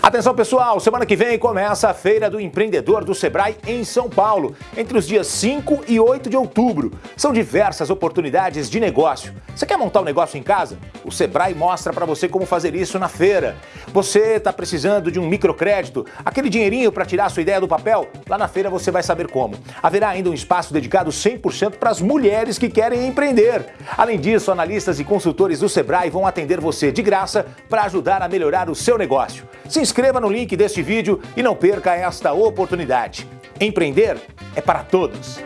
Atenção pessoal, semana que vem começa a Feira do Empreendedor do Sebrae em São Paulo, entre os dias 5 e 8 de outubro. São diversas oportunidades de negócio. Você quer montar um negócio em casa? O Sebrae mostra para você como fazer isso na feira. Você está precisando de um microcrédito, aquele dinheirinho para tirar sua ideia do papel? Lá na feira você vai saber como. Haverá ainda um espaço dedicado 100% para as mulheres que querem empreender. Além disso, analistas e consultores do Sebrae vão atender você de graça para ajudar a melhorar o seu negócio. Se inscreva no link deste vídeo e não perca esta oportunidade. Empreender é para todos.